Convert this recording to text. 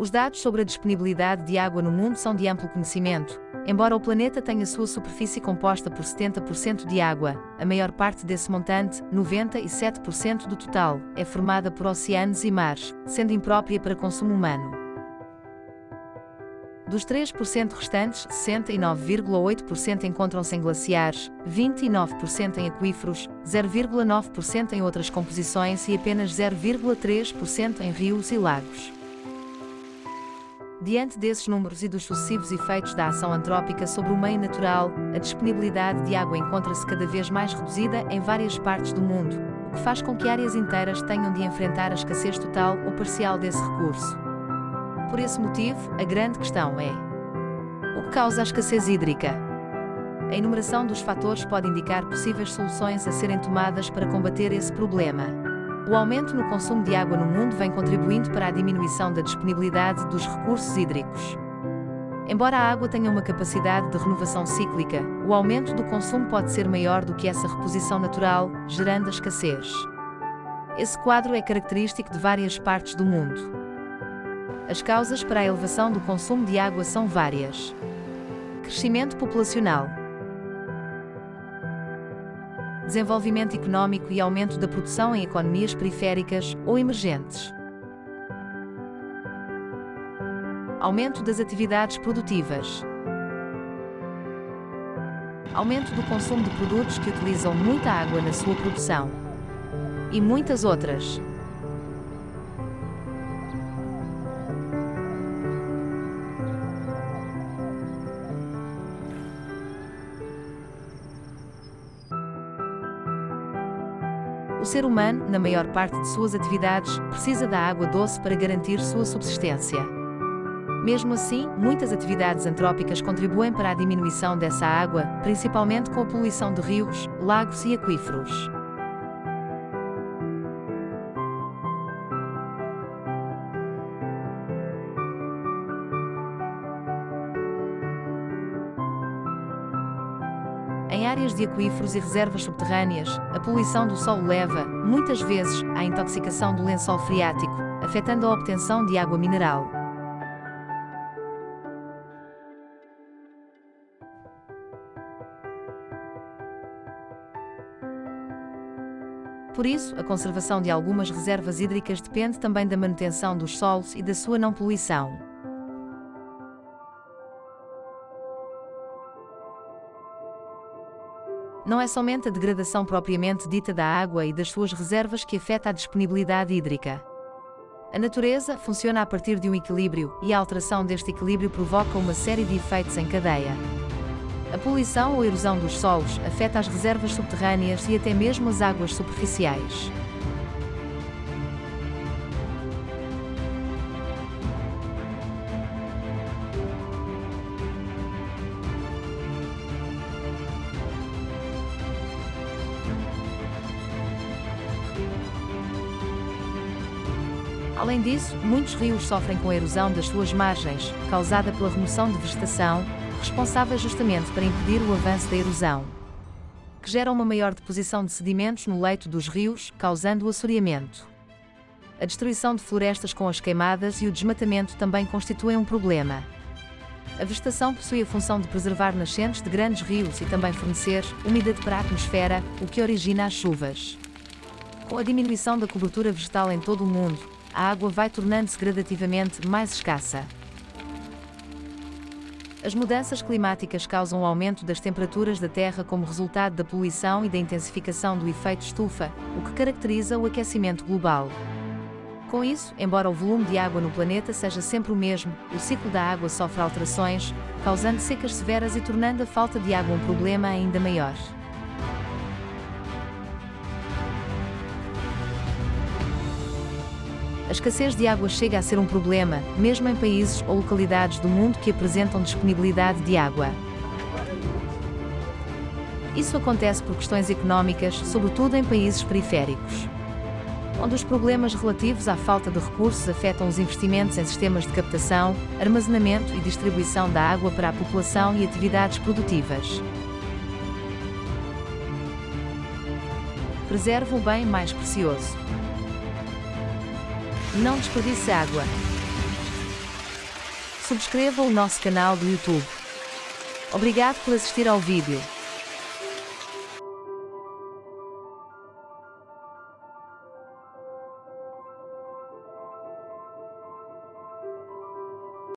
Os dados sobre a disponibilidade de água no mundo são de amplo conhecimento. Embora o planeta tenha sua superfície composta por 70% de água, a maior parte desse montante, 97% do total, é formada por oceanos e mares, sendo imprópria para consumo humano. Dos 3% restantes, 69,8% encontram-se em glaciares, 29% em aquíferos, 0,9% em outras composições e apenas 0,3% em rios e lagos. Diante desses números e dos sucessivos efeitos da ação antrópica sobre o meio natural, a disponibilidade de água encontra-se cada vez mais reduzida em várias partes do mundo, o que faz com que áreas inteiras tenham de enfrentar a escassez total ou parcial desse recurso. Por esse motivo, a grande questão é: o que causa a escassez hídrica? A enumeração dos fatores pode indicar possíveis soluções a serem tomadas para combater esse problema. O aumento no consumo de água no mundo vem contribuindo para a diminuição da disponibilidade dos recursos hídricos. Embora a água tenha uma capacidade de renovação cíclica, o aumento do consumo pode ser maior do que essa reposição natural, gerando a escassez. Esse quadro é característico de várias partes do mundo. As causas para a elevação do consumo de água são várias. Crescimento populacional, desenvolvimento económico e aumento da produção em economias periféricas ou emergentes. Aumento das atividades produtivas. Aumento do consumo de produtos que utilizam muita água na sua produção. E muitas outras. O ser humano, na maior parte de suas atividades, precisa da água doce para garantir sua subsistência. Mesmo assim, muitas atividades antrópicas contribuem para a diminuição dessa água, principalmente com a poluição de rios, lagos e aquíferos. Áreas de aquíferos e reservas subterrâneas, a poluição do solo leva, muitas vezes, à intoxicação do lençol freático, afetando a obtenção de água mineral. Por isso, a conservação de algumas reservas hídricas depende também da manutenção dos solos e da sua não poluição. Não é somente a degradação propriamente dita da água e das suas reservas que afeta a disponibilidade hídrica. A natureza funciona a partir de um equilíbrio, e a alteração deste equilíbrio provoca uma série de efeitos em cadeia. A poluição ou erosão dos solos afeta as reservas subterrâneas e até mesmo as águas superficiais. Além disso, muitos rios sofrem com a erosão das suas margens, causada pela remoção de vegetação, responsável justamente para impedir o avanço da erosão, que gera uma maior deposição de sedimentos no leito dos rios, causando o assoreamento. A destruição de florestas com as queimadas e o desmatamento também constituem um problema. A vegetação possui a função de preservar nascentes de grandes rios e também fornecer umidade para a atmosfera, o que origina as chuvas. Com a diminuição da cobertura vegetal em todo o mundo, a água vai tornando-se gradativamente mais escassa. As mudanças climáticas causam o aumento das temperaturas da Terra como resultado da poluição e da intensificação do efeito estufa, o que caracteriza o aquecimento global. Com isso, embora o volume de água no planeta seja sempre o mesmo, o ciclo da água sofre alterações, causando secas severas e tornando a falta de água um problema ainda maior. A escassez de água chega a ser um problema, mesmo em países ou localidades do mundo que apresentam disponibilidade de água. Isso acontece por questões económicas, sobretudo em países periféricos, onde os problemas relativos à falta de recursos afetam os investimentos em sistemas de captação, armazenamento e distribuição da água para a população e atividades produtivas. Preserva o bem mais precioso. Não desperdice água. Subscreva o nosso canal do YouTube. Obrigado por assistir ao vídeo.